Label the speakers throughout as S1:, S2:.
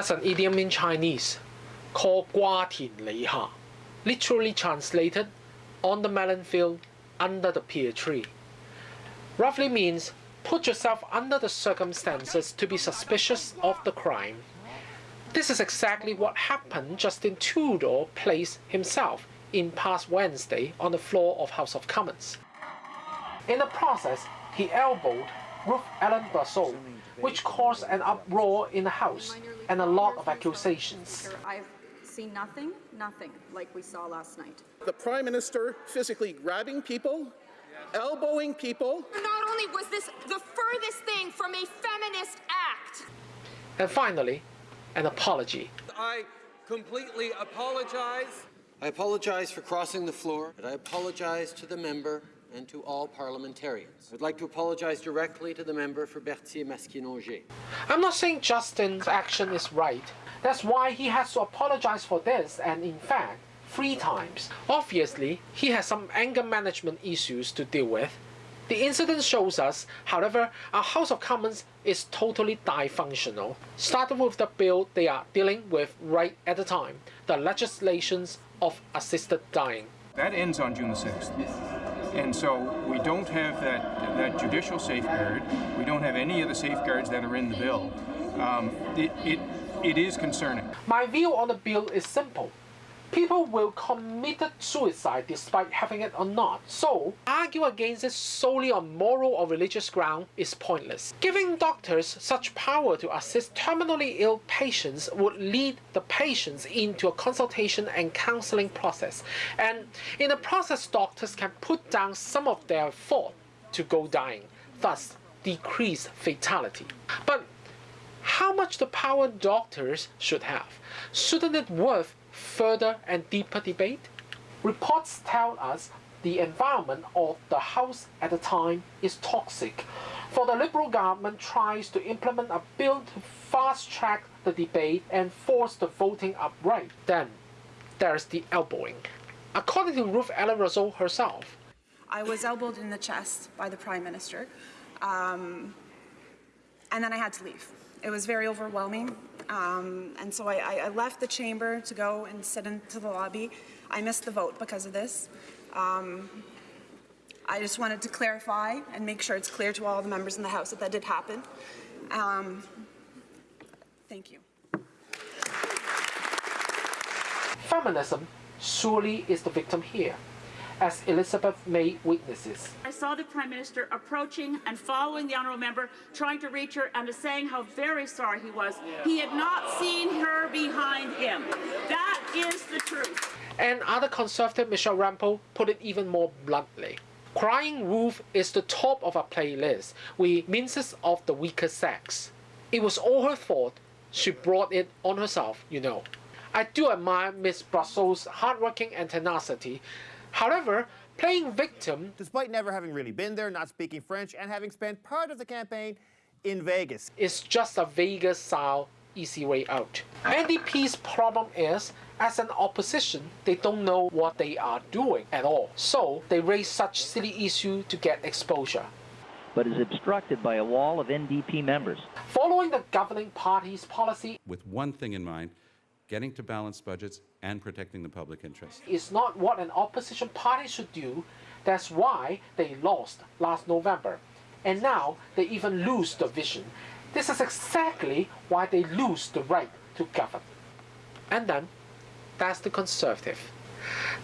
S1: That's an idiom in Chinese called Gua Tian Li Ha, literally translated on the melon field under the pear tree. Roughly means put yourself under the circumstances to be suspicious of the crime. This is exactly what happened Justin Trudeau placed himself in past Wednesday on the floor of House of Commons. In the process, he elbowed Ruth Ellen Brosseau, which caused an uproar in the House and a lot of accusations.
S2: I've seen nothing, nothing like we saw last night.
S3: The Prime Minister physically grabbing people, elbowing people.
S4: Not only was this the furthest thing from a feminist act,
S1: And finally, an apology.
S5: I completely apologize.
S6: I apologize for crossing the floor, but I apologize to the member and to all parliamentarians. I'd like to apologize directly to the member for Berthier-Masquinongé.
S1: I'm not saying Justin's action is right. That's why he has to apologize for this and in fact, three times. Obviously, he has some anger management issues to deal with. The incident shows us, however, our House of Commons is totally dysfunctional. Starting with the bill they are dealing with right at the time, the legislations of assisted dying.
S7: That ends on June the 6th. And so we don't have that, that judicial safeguard. We don't have any of the safeguards that are in the bill. Um, it, it, it is concerning.
S1: My view on the bill is simple. People will commit suicide despite having it or not. So, argue against it solely on moral or religious ground is pointless. Giving doctors such power to assist terminally ill patients would lead the patients into a consultation and counseling process. And in the process, doctors can put down some of their fault to go dying, thus decrease fatality. But how much the power doctors should have? Shouldn't it worth further and deeper debate? Reports tell us the environment of the House at the time is toxic, for the Liberal government tries to implement a bill to fast track the debate and force the voting upright. Then there's the elbowing. According to Ruth Ellen Russell herself,
S8: I was elbowed in the chest by the Prime Minister, um, and then I had to leave. It was very overwhelming, um, and so I, I, left the chamber to go and sit into the lobby. I missed the vote because of this. Um, I just wanted to clarify and make sure it's clear to all the members in the House that that did happen. Um, thank you.
S1: feminism surely is the victim here, as Elizabeth May witnesses.
S9: I saw the Prime Minister approaching and following the Honourable Member, trying to reach her and saying how very sorry he was. He had not seen her behind him. That is the truth.
S1: And other conservative Michelle Rempel put it even more bluntly. Crying Wolf is the top of our playlist We minces of the weaker sex. It was all her fault. She brought it on herself, you know. I do admire Miss Brosseau's hardworking and tenacity. However, playing victim
S10: Despite never having really been there, not speaking French, and having spent part of the campaign in Vegas.
S1: is just a Vegas style easy way out. NDP's problem is, as an opposition, they don't know what they are doing at all. So they raise such silly issue to get exposure.
S11: but is obstructed by a wall of NDP members.
S1: Following the governing party's policy
S12: with one thing in mind getting to balanced budgets and protecting the public interest.
S1: is not what an opposition party should do. That's why they lost last November. And now they even lose the vision. This is exactly why they lose the right to govern. And then, that's the conservative.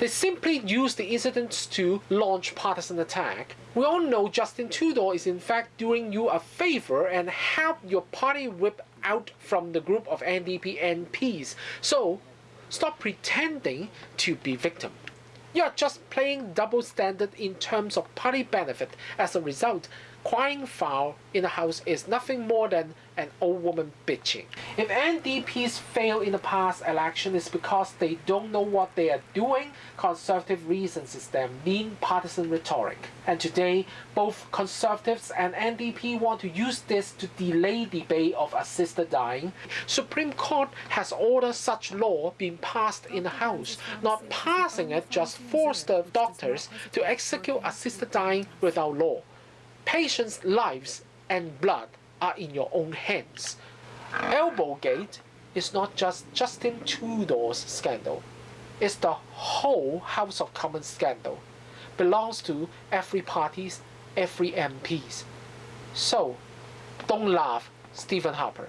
S1: They simply use the incidents to launch partisan attack. We all know Justin Trudeau is in fact doing you a favor and help your party whip out from the group of NDP MPs. So, stop pretending to be victim. You're just playing double standard in terms of party benefit. As a result, crying foul in the house is nothing more than an old woman bitching. If NDPs fail in the past election it's because they don't know what they are doing, conservative reasons is their mean partisan rhetoric. And today, both conservatives and NDP want to use this to delay debate of assisted dying. Supreme Court has ordered such law being passed in the House. Not passing it just forced the doctors to execute assisted dying without law. Patients' lives and blood are in your own hands. Elbowgate is not just Justin Trudeau's scandal. It's the whole House of Commons scandal. Belongs to every parties, every MPs. So, don't laugh, Stephen Harper.